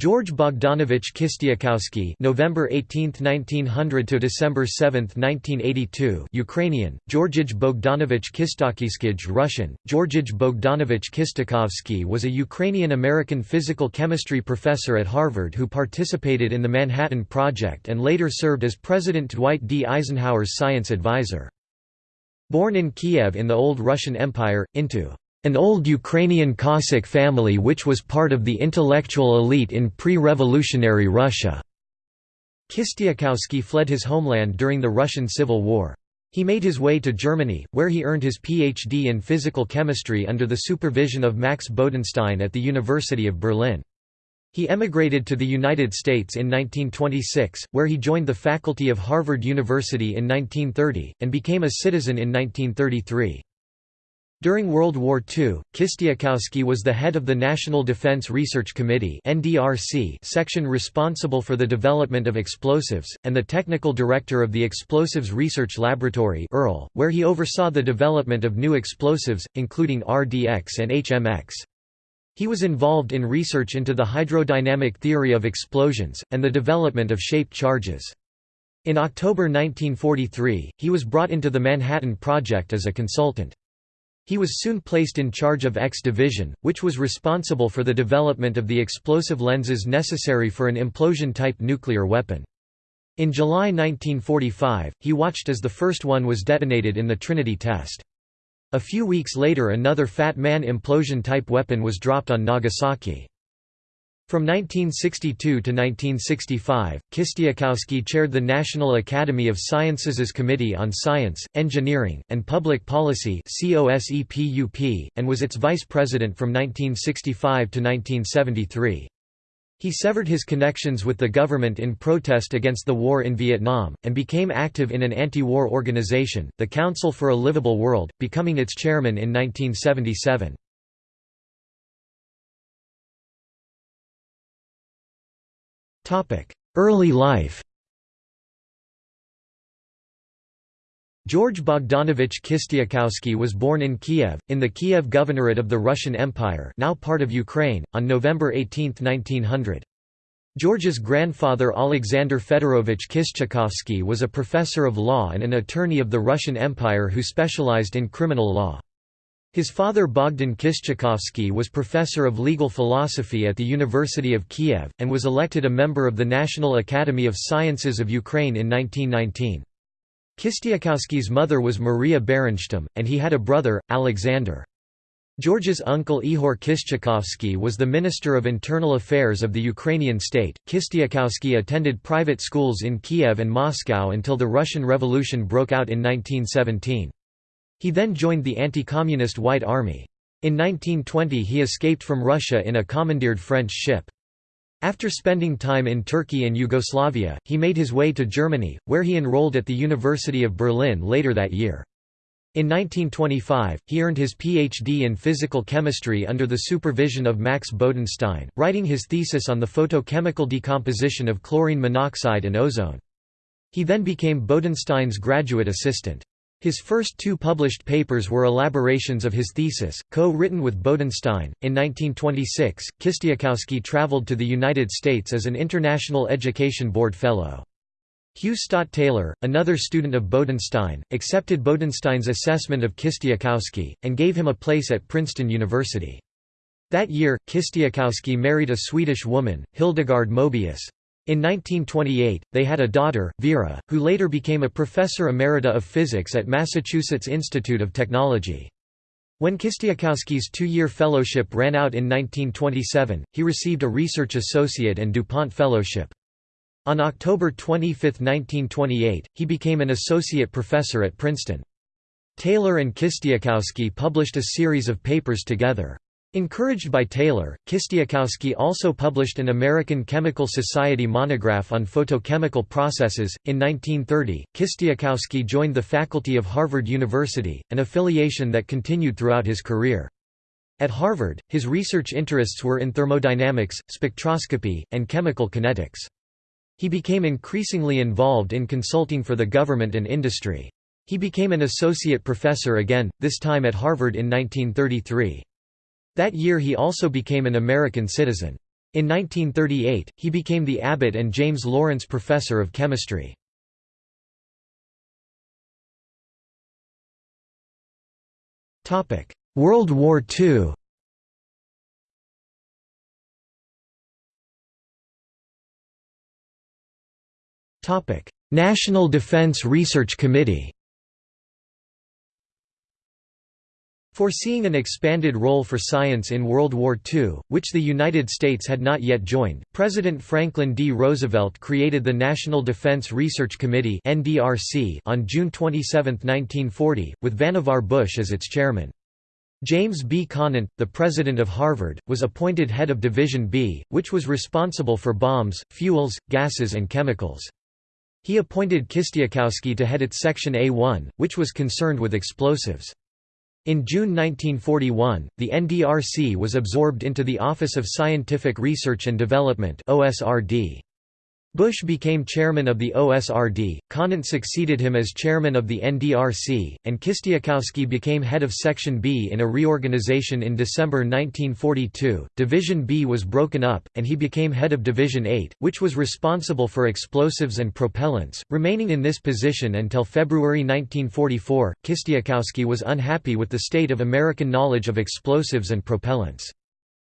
George Bogdanovich Kistiakowsky (November 18, 1900 to December 7, 1982), Ukrainian; Georgij Bogdanovich Kistakiyskij Russian; Georgij Bogdanovich Kistakovsky was a Ukrainian-American physical chemistry professor at Harvard who participated in the Manhattan Project and later served as President Dwight D. Eisenhower's science advisor. Born in Kiev in the Old Russian Empire, into an old Ukrainian Cossack family which was part of the intellectual elite in pre-revolutionary Russia. Kistiakowsky fled his homeland during the Russian Civil War. He made his way to Germany, where he earned his Ph.D. in physical chemistry under the supervision of Max Bodenstein at the University of Berlin. He emigrated to the United States in 1926, where he joined the faculty of Harvard University in 1930, and became a citizen in 1933. During World War II, Kistiakowsky was the head of the National Defense Research Committee section responsible for the development of explosives, and the technical director of the Explosives Research Laboratory where he oversaw the development of new explosives, including RDX and HMX. He was involved in research into the hydrodynamic theory of explosions, and the development of shaped charges. In October 1943, he was brought into the Manhattan Project as a consultant. He was soon placed in charge of X Division, which was responsible for the development of the explosive lenses necessary for an implosion-type nuclear weapon. In July 1945, he watched as the first one was detonated in the Trinity test. A few weeks later another Fat Man implosion-type weapon was dropped on Nagasaki. From 1962 to 1965, Kistiakowsky chaired the National Academy of Sciences' Committee on Science, Engineering, and Public Policy and was its vice president from 1965 to 1973. He severed his connections with the government in protest against the war in Vietnam, and became active in an anti-war organization, the Council for a Livable World, becoming its chairman in 1977. Early life George Bogdanovich Kistiakowsky was born in Kiev, in the Kiev Governorate of the Russian Empire now part of Ukraine, on November 18, 1900. George's grandfather Alexander Fedorovich Kistyakovsky was a professor of law and an attorney of the Russian Empire who specialized in criminal law. His father Bogdan Kistyakovsky was professor of legal philosophy at the University of Kiev, and was elected a member of the National Academy of Sciences of Ukraine in 1919. Kistiakowsky's mother was Maria Berenstam, and he had a brother, Alexander. George's uncle Ihor Kistyakovsky was the Minister of Internal Affairs of the Ukrainian state. Kistiakowsky attended private schools in Kiev and Moscow until the Russian Revolution broke out in 1917. He then joined the anti-communist White Army. In 1920 he escaped from Russia in a commandeered French ship. After spending time in Turkey and Yugoslavia, he made his way to Germany, where he enrolled at the University of Berlin later that year. In 1925, he earned his Ph.D. in physical chemistry under the supervision of Max Bodenstein, writing his thesis on the photochemical decomposition of chlorine monoxide and ozone. He then became Bodenstein's graduate assistant. His first two published papers were elaborations of his thesis, co-written with Bodenstein. In 1926, Kistiakowsky traveled to the United States as an International Education Board Fellow. Hugh Stott Taylor, another student of Bodenstein, accepted Bodenstein's assessment of Kistiakowsky, and gave him a place at Princeton University. That year, Kistiakowsky married a Swedish woman, Hildegard Mobius. In 1928, they had a daughter, Vera, who later became a professor emerita of physics at Massachusetts Institute of Technology. When Kistiakowsky's two-year fellowship ran out in 1927, he received a research associate and DuPont fellowship. On October 25, 1928, he became an associate professor at Princeton. Taylor and Kistiakowsky published a series of papers together. Encouraged by Taylor, Kistiakowsky also published an American Chemical Society monograph on photochemical processes. In 1930, Kistiakowsky joined the faculty of Harvard University, an affiliation that continued throughout his career. At Harvard, his research interests were in thermodynamics, spectroscopy, and chemical kinetics. He became increasingly involved in consulting for the government and industry. He became an associate professor again, this time at Harvard in 1933. That year he also became an American citizen. In 1938, he became the Abbott and James Lawrence Professor of Chemistry. World War II National Defense Research Committee Foreseeing an expanded role for science in World War II, which the United States had not yet joined, President Franklin D. Roosevelt created the National Defense Research Committee on June 27, 1940, with Vannevar Bush as its chairman. James B. Conant, the president of Harvard, was appointed head of Division B, which was responsible for bombs, fuels, gases and chemicals. He appointed Kistiakowsky to head its Section A1, which was concerned with explosives. In June 1941, the NDRC was absorbed into the Office of Scientific Research and Development OSRD. Bush became chairman of the OSRD, Conant succeeded him as chairman of the NDRC, and Kistiakowsky became head of Section B in a reorganization in December 1942. Division B was broken up, and he became head of Division 8, which was responsible for explosives and propellants, remaining in this position until February 1944. Kistiakowsky was unhappy with the state of American knowledge of explosives and propellants.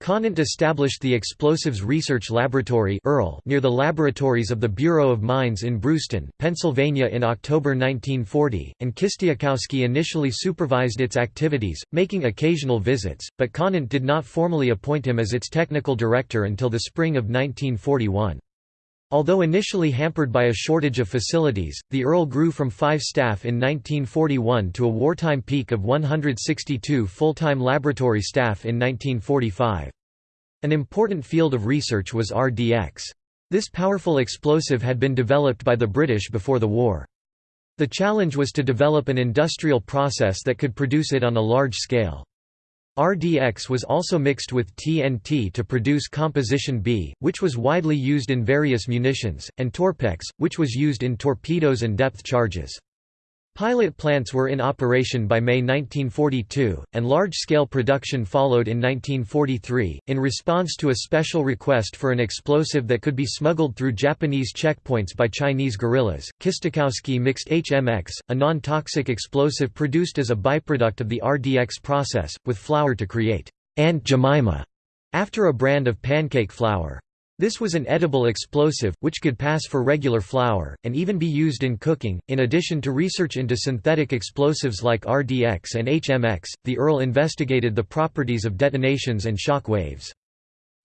Conant established the Explosives Research Laboratory near the laboratories of the Bureau of Mines in Bruceton, Pennsylvania in October 1940, and Kistiakowsky initially supervised its activities, making occasional visits, but Conant did not formally appoint him as its technical director until the spring of 1941. Although initially hampered by a shortage of facilities, the ERL grew from five staff in 1941 to a wartime peak of 162 full-time laboratory staff in 1945. An important field of research was RDX. This powerful explosive had been developed by the British before the war. The challenge was to develop an industrial process that could produce it on a large scale. RDX was also mixed with TNT to produce Composition B, which was widely used in various munitions, and Torpex, which was used in torpedoes and depth charges. Pilot plants were in operation by May 1942, and large-scale production followed in 1943. In response to a special request for an explosive that could be smuggled through Japanese checkpoints by Chinese guerrillas, Kistiakowsky mixed HMX, a non-toxic explosive produced as a byproduct of the RDX process, with flour to create Aunt Jemima, after a brand of pancake flour. This was an edible explosive, which could pass for regular flour, and even be used in cooking. In addition to research into synthetic explosives like RDX and HMX, the ERL investigated the properties of detonations and shock waves.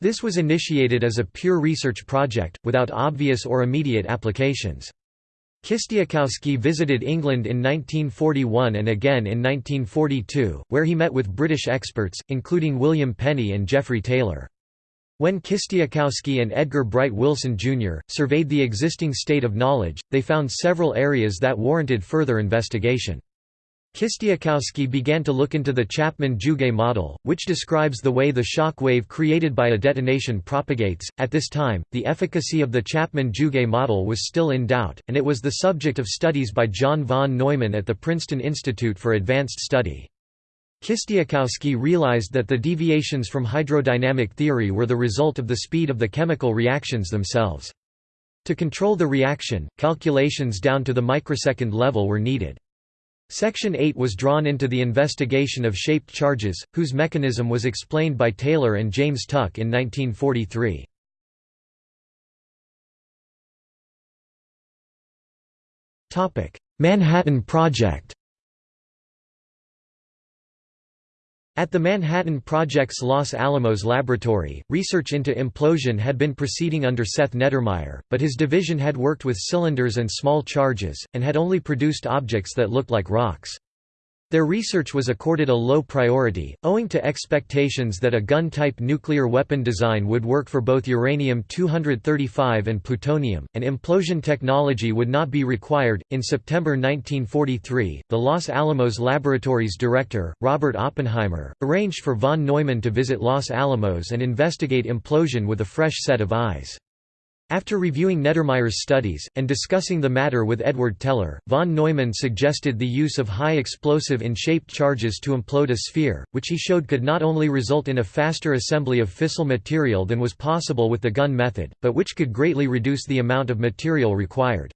This was initiated as a pure research project, without obvious or immediate applications. Kistiakowsky visited England in 1941 and again in 1942, where he met with British experts, including William Penney and Geoffrey Taylor. When Kistiakowsky and Edgar Bright Wilson, Jr., surveyed the existing state of knowledge, they found several areas that warranted further investigation. Kistiakowsky began to look into the Chapman-Jouguet model, which describes the way the shock wave created by a detonation propagates. At this time, the efficacy of the Chapman-Jouguet model was still in doubt, and it was the subject of studies by John von Neumann at the Princeton Institute for Advanced Study. Kistiakowsky realized that the deviations from hydrodynamic theory were the result of the speed of the chemical reactions themselves. To control the reaction, calculations down to the microsecond level were needed. Section 8 was drawn into the investigation of shaped charges, whose mechanism was explained by Taylor and James Tuck in 1943. Manhattan Project At the Manhattan Project's Los Alamos laboratory, research into implosion had been proceeding under Seth Neddermeyer, but his division had worked with cylinders and small charges, and had only produced objects that looked like rocks. Their research was accorded a low priority, owing to expectations that a gun-type nuclear weapon design would work for both uranium-235 and plutonium, and implosion technology would not be required. In September 1943, the Los Alamos Laboratories director, Robert Oppenheimer, arranged for von Neumann to visit Los Alamos and investigate implosion with a fresh set of eyes. After reviewing Neddermeyer's studies, and discussing the matter with Edward Teller, von Neumann suggested the use of high explosive in shaped charges to implode a sphere, which he showed could not only result in a faster assembly of fissile material than was possible with the gun method, but which could greatly reduce the amount of material required.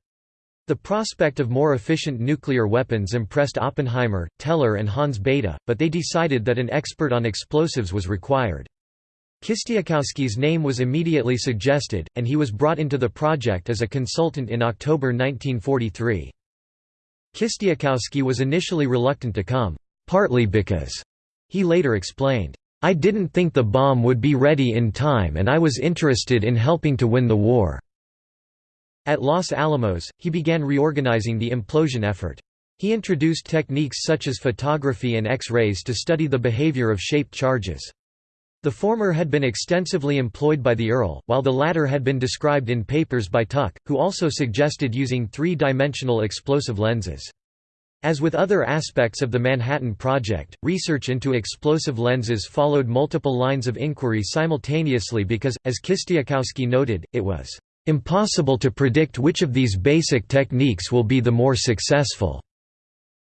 The prospect of more efficient nuclear weapons impressed Oppenheimer, Teller and Hans Bethe, but they decided that an expert on explosives was required. Kistiakowsky's name was immediately suggested, and he was brought into the project as a consultant in October 1943. Kistiakowsky was initially reluctant to come, partly because, he later explained, I didn't think the bomb would be ready in time and I was interested in helping to win the war. At Los Alamos, he began reorganizing the implosion effort. He introduced techniques such as photography and X-rays to study the behavior of shaped charges. The former had been extensively employed by the ERL, while the latter had been described in papers by Tuck, who also suggested using three-dimensional explosive lenses. As with other aspects of the Manhattan Project, research into explosive lenses followed multiple lines of inquiry simultaneously because, as Kistiakowsky noted, it was impossible to predict which of these basic techniques will be the more successful.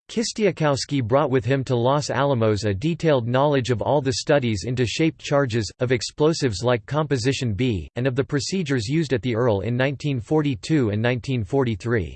Kistiakowsky brought with him to Los Alamos a detailed knowledge of all the studies into shaped charges, of explosives like Composition B, and of the procedures used at the ERL in 1942 and 1943.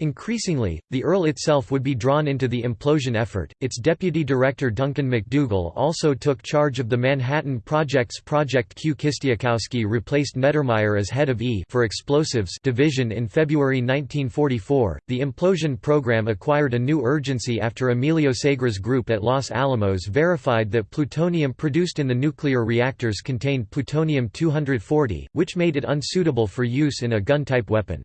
Increasingly, the ERL itself would be drawn into the implosion effort. Its deputy director Duncan MacDougall also took charge of the Manhattan Project's Project Q. Kistiakowsky replaced Neddermeyer as head of E for explosives division in February 1944. The implosion program acquired a new urgency after Emilio Segre's group at Los Alamos verified that plutonium produced in the nuclear reactors contained plutonium-240, which made it unsuitable for use in a gun-type weapon.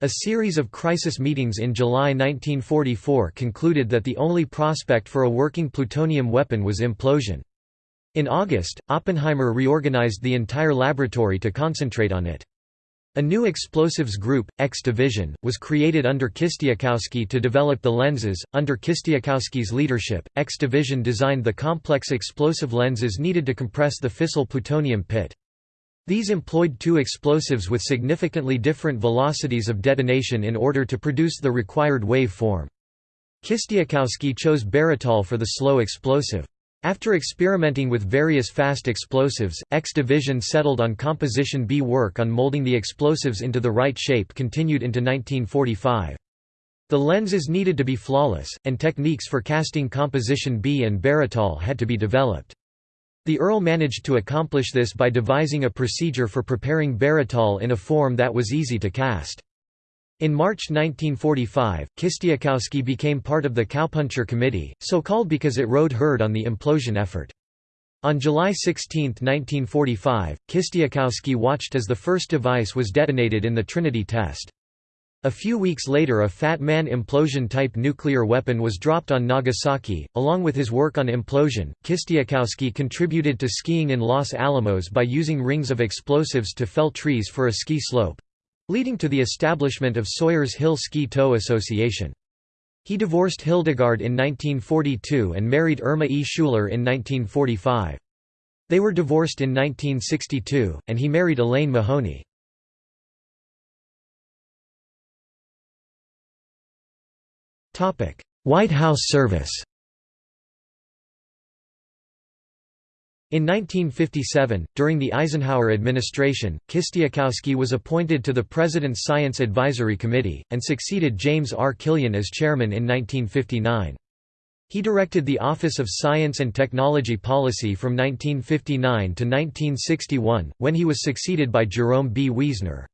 A series of crisis meetings in July 1944 concluded that the only prospect for a working plutonium weapon was implosion. In August, Oppenheimer reorganized the entire laboratory to concentrate on it. A new explosives group, X Division, was created under Kistiakowsky to develop the lenses. Under Kistiakowsky's leadership, X Division designed the complex explosive lenses needed to compress the fissile plutonium pit. These employed two explosives with significantly different velocities of detonation in order to produce the required wave form. Kistiakowsky chose baratol for the slow explosive. After experimenting with various fast explosives, X Division settled on Composition B. Work on molding the explosives into the right shape continued into 1945. The lenses needed to be flawless, and techniques for casting Composition B and baratol had to be developed. The ERL managed to accomplish this by devising a procedure for preparing baratol in a form that was easy to cast. In March 1945, Kistiakowsky became part of the Cowpuncher Committee, so called because it rode herd on the implosion effort. On July 16, 1945, Kistiakowsky watched as the first device was detonated in the Trinity test. A few weeks later a Fat Man implosion-type nuclear weapon was dropped on Nagasaki. Along with his work on implosion, Kistiakowsky contributed to skiing in Los Alamos by using rings of explosives to fell trees for a ski slope—leading to the establishment of Sawyers Hill Ski Tow Association. He divorced Hildegard in 1942 and married Irma E. Schuler in 1945. They were divorced in 1962, and he married Elaine Mahoney. White House service In 1957, during the Eisenhower administration, Kistiakowsky was appointed to the President's Science Advisory Committee, and succeeded James R. Killian as chairman in 1959. He directed the Office of Science and Technology Policy from 1959 to 1961, when he was succeeded by Jerome B. Wiesner.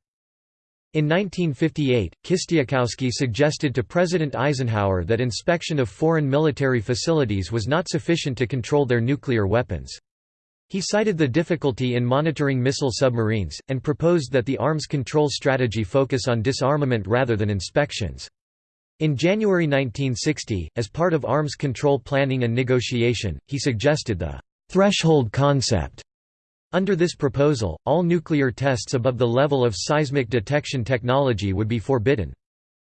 In 1958, Kistiakowsky suggested to President Eisenhower that inspection of foreign military facilities was not sufficient to control their nuclear weapons. He cited the difficulty in monitoring missile submarines, and proposed that the arms control strategy focus on disarmament rather than inspections. In January 1960, as part of arms control planning and negotiation, he suggested the «threshold concept» Under this proposal, all nuclear tests above the level of seismic detection technology would be forbidden.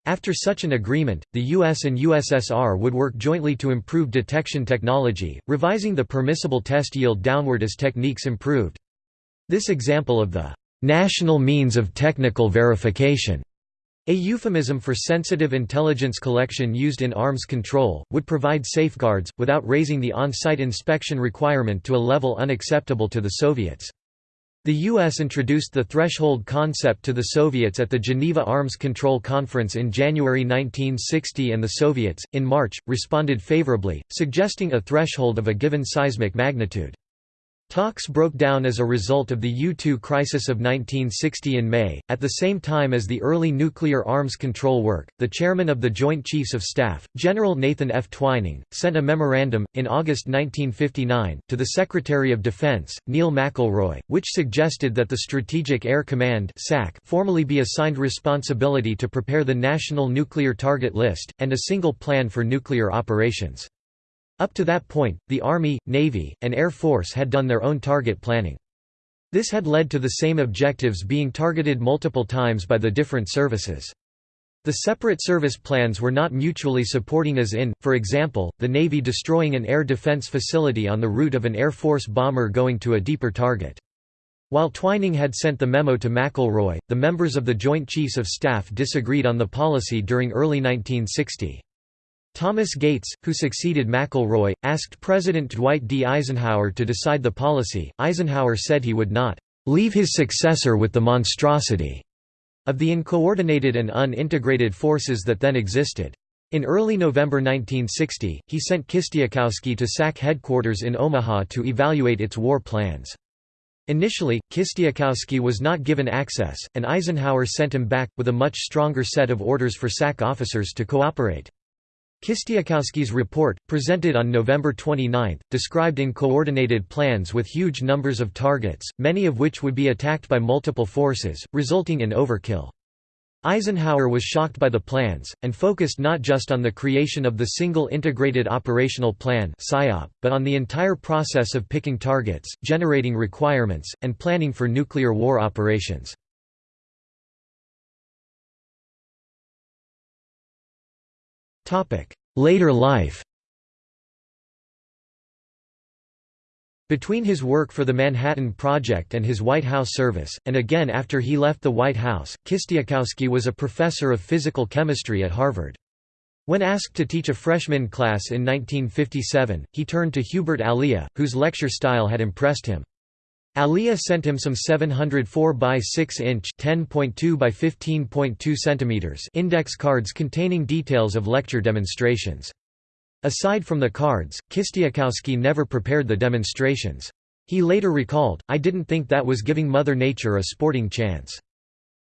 After such an agreement, the US and USSR would work jointly to improve detection technology, revising the permissible test yield downward as techniques improved. This example of the national means of technical verification, a euphemism for sensitive intelligence collection used in arms control, would provide safeguards, without raising the on-site inspection requirement to a level unacceptable to the Soviets. The U.S. introduced the threshold concept to the Soviets at the Geneva Arms Control Conference in January 1960 and the Soviets, in March, responded favorably, suggesting a threshold of a given seismic magnitude. Talks broke down as a result of the U-2 crisis of 1960 in May. At the same time as the early nuclear arms control work, the chairman of the Joint Chiefs of Staff, General Nathan F. Twining, sent a memorandum, in August 1959, to the Secretary of Defense, Neil McElroy, which suggested that the Strategic Air Command (SAC) formally be assigned responsibility to prepare the National Nuclear Target List, and a single plan for nuclear operations. Up to that point, the Army, Navy, and Air Force had done their own target planning. This had led to the same objectives being targeted multiple times by the different services. The separate service plans were not mutually supporting as in, for example, the Navy destroying an air defense facility on the route of an Air Force bomber going to a deeper target. While Twining had sent the memo to McElroy, the members of the Joint Chiefs of Staff disagreed on the policy during early 1960. Thomas Gates, who succeeded McElroy, asked President Dwight D. Eisenhower to decide the policy. Eisenhower said he would not leave his successor with the monstrosity of the uncoordinated and unintegrated forces that then existed. In early November 1960, he sent Kistiakowsky to SAC headquarters in Omaha to evaluate its war plans. Initially, Kistiakowsky was not given access, and Eisenhower sent him back, with a much stronger set of orders for SAC officers to cooperate. Kistiakowsky's report, presented on November 29, described in coordinated plans with huge numbers of targets, many of which would be attacked by multiple forces, resulting in overkill. Eisenhower was shocked by the plans, and focused not just on the creation of the single integrated operational plan but on the entire process of picking targets, generating requirements, and planning for nuclear war operations. Later life Between his work for the Manhattan Project and his White House service, and again after he left the White House, Kistiakowsky was a professor of physical chemistry at Harvard. When asked to teach a freshman class in 1957, he turned to Hubert Alyea, whose lecture style had impressed him. Alyea sent him some 704 by 6 inch (10.2 by 15.2 centimeters) index cards containing details of lecture demonstrations. Aside from the cards, Kistiakowsky never prepared the demonstrations. He later recalled, I didn't think that was giving Mother Nature a sporting chance.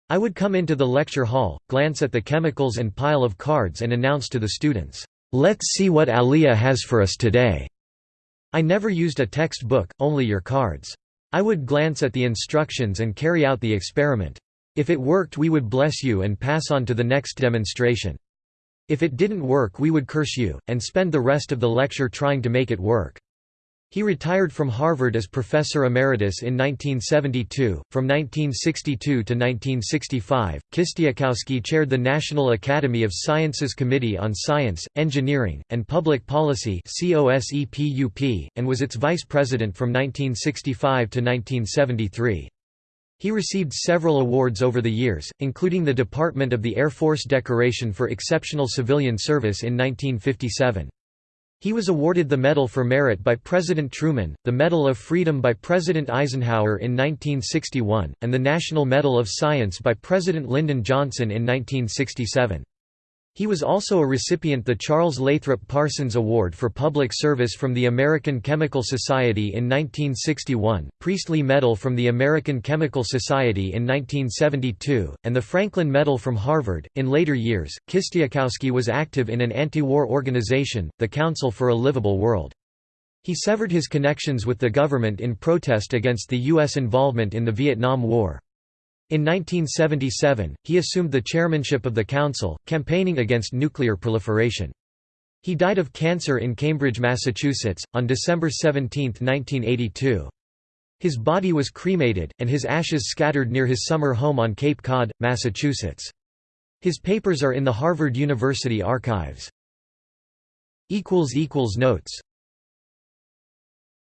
I would come into the lecture hall, glance at the chemicals and pile of cards and announce to the students, "'Let's see what Alyea has for us today'. I never used a textbook, only your cards. I would glance at the instructions and carry out the experiment. If it worked we would bless you and pass on to the next demonstration. If it didn't work we would curse you, and spend the rest of the lecture trying to make it work. He retired from Harvard as professor emeritus in 1972. From 1962 to 1965, Kistiakowsky chaired the National Academy of Sciences Committee on Science, Engineering, and Public Policy and was its vice president from 1965 to 1973. He received several awards over the years, including the Department of the Air Force Decoration for Exceptional Civilian Service in 1957. He was awarded the Medal for Merit by President Truman, the Medal of Freedom by President Eisenhower in 1961, and the National Medal of Science by President Lyndon Johnson in 1967. He was also a recipient of the Charles Lathrop Parsons Award for Public Service from the American Chemical Society in 1961, Priestley Medal from the American Chemical Society in 1972, and the Franklin Medal from Harvard. In later years, Kistiakowsky was active in an anti-war organization, the Council for a Livable World. He severed his connections with the government in protest against the U.S. involvement in the Vietnam War. In 1977, he assumed the chairmanship of the council, campaigning against nuclear proliferation. He died of cancer in Cambridge, Massachusetts, on December 17, 1982. His body was cremated, and his ashes scattered near his summer home on Cape Cod, Massachusetts. His papers are in the Harvard University archives. Notes